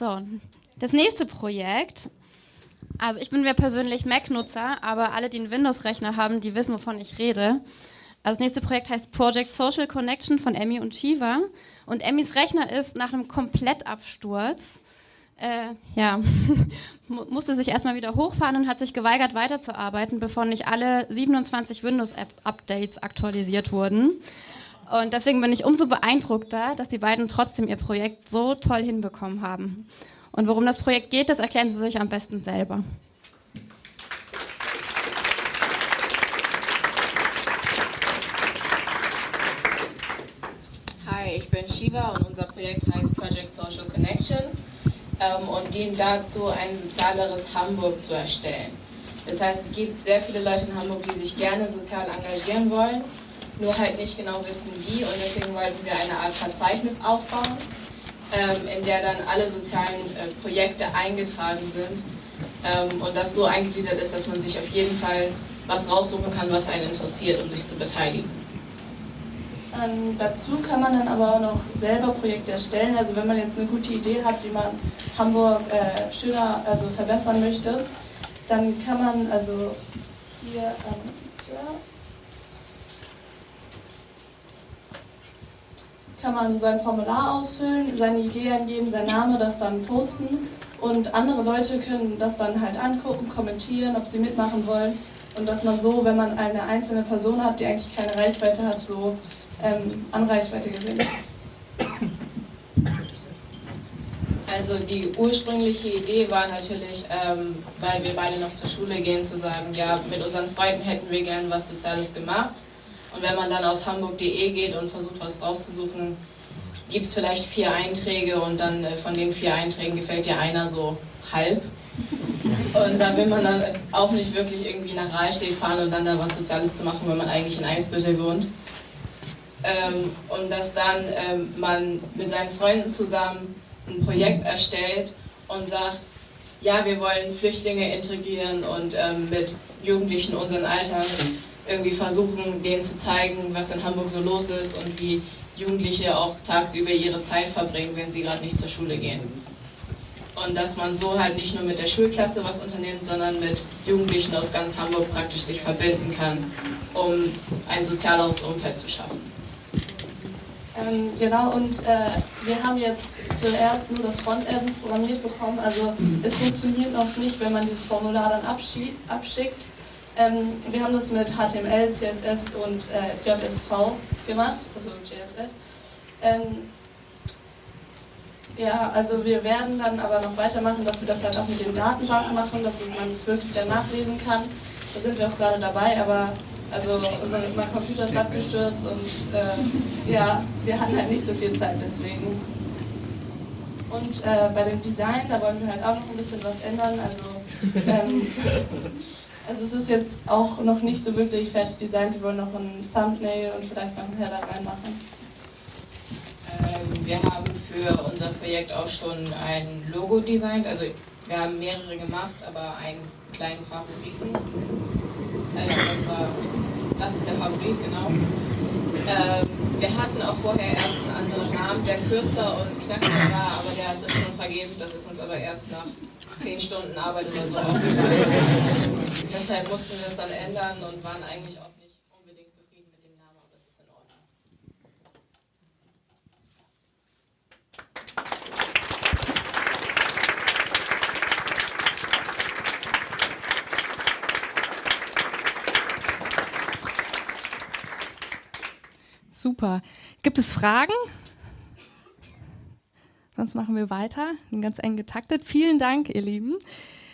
So, das nächste Projekt. Also ich bin mir persönlich Mac-Nutzer, aber alle, die einen Windows-Rechner haben, die wissen, wovon ich rede. Also das nächste Projekt heißt Project Social Connection von Emmy und Shiva. Und Emmys Rechner ist nach einem Komplettabsturz, äh, ja, musste sich erstmal wieder hochfahren und hat sich geweigert weiterzuarbeiten, bevor nicht alle 27 Windows-Updates aktualisiert wurden. Und deswegen bin ich umso beeindruckter, dass die beiden trotzdem ihr Projekt so toll hinbekommen haben. Und worum das Projekt geht, das erklären sie sich am besten selber. Hi, ich bin Shiva und unser Projekt heißt Project Social Connection ähm, und dient dazu, ein sozialeres Hamburg zu erstellen. Das heißt, es gibt sehr viele Leute in Hamburg, die sich gerne sozial engagieren wollen, nur halt nicht genau wissen wie und deswegen wollten wir eine Art Verzeichnis aufbauen, ähm, in der dann alle sozialen äh, Projekte eingetragen sind ähm, und das so eingegliedert ist, dass man sich auf jeden Fall was raussuchen kann, was einen interessiert, um sich zu beteiligen. Ähm, dazu kann man dann aber auch noch selber Projekte erstellen. Also wenn man jetzt eine gute Idee hat, wie man Hamburg äh, schöner also verbessern möchte, dann kann man also hier ähm, kann man so ein Formular ausfüllen, seine Idee angeben, sein Name, das dann posten und andere Leute können das dann halt angucken, kommentieren, ob sie mitmachen wollen und dass man so, wenn man eine einzelne Person hat, die eigentlich keine Reichweite hat, so ähm, an Reichweite gewinnt. Also die ursprüngliche Idee war natürlich, ähm, weil wir beide noch zur Schule gehen, zu sagen, ja, mit unseren Freunden hätten wir gern was Soziales gemacht. Und wenn man dann auf hamburg.de geht und versucht, was rauszusuchen, gibt es vielleicht vier Einträge und dann äh, von den vier Einträgen gefällt dir einer so halb. Und da will man dann auch nicht wirklich irgendwie nach Rahlstedt fahren und dann da was Soziales zu machen, wenn man eigentlich in Eimsbüttel wohnt. Ähm, und dass dann ähm, man mit seinen Freunden zusammen ein Projekt erstellt und sagt, ja, wir wollen Flüchtlinge integrieren und ähm, mit Jugendlichen unseren Alters irgendwie versuchen, denen zu zeigen, was in Hamburg so los ist und wie Jugendliche auch tagsüber ihre Zeit verbringen, wenn sie gerade nicht zur Schule gehen. Und dass man so halt nicht nur mit der Schulklasse was unternimmt, sondern mit Jugendlichen aus ganz Hamburg praktisch sich verbinden kann, um ein sozialeres Umfeld zu schaffen. Ähm, genau, und äh, wir haben jetzt zuerst nur das Frontend programmiert bekommen. Also es funktioniert noch nicht, wenn man dieses Formular dann abschickt. Ähm, wir haben das mit HTML, CSS und äh, JSV gemacht, also JSF. Ähm, ja, also wir werden dann aber noch weitermachen, dass wir das halt auch mit den Datenbanken machen, dass man es wirklich dann nachlesen kann. Da sind wir auch gerade dabei, aber also unser mein Computer ist abgestürzt und äh, ja, wir hatten halt nicht so viel Zeit deswegen. Und äh, bei dem Design, da wollen wir halt auch noch ein bisschen was ändern. Also, ähm, also es ist jetzt auch noch nicht so wirklich fertig designt. Wir wollen noch ein Thumbnail und vielleicht noch ein Header reinmachen. Ähm, wir haben für unser Projekt auch schon ein Logo designt. Also wir haben mehrere gemacht, aber einen kleinen Favoriten. Äh, das, war, das ist der Favorit, genau. Ähm, wir hatten auch vorher erst einen anderen Namen, der kürzer und knackiger war, aber der ist uns schon vergeben. Das ist uns aber erst nach 10 Stunden Arbeit oder so aufgefallen. Deshalb mussten wir es dann ändern und waren eigentlich auch nicht unbedingt zufrieden mit dem Namen, aber es ist in Ordnung. Super. Gibt es Fragen? Sonst machen wir weiter, ganz eng getaktet. Vielen Dank, ihr Lieben.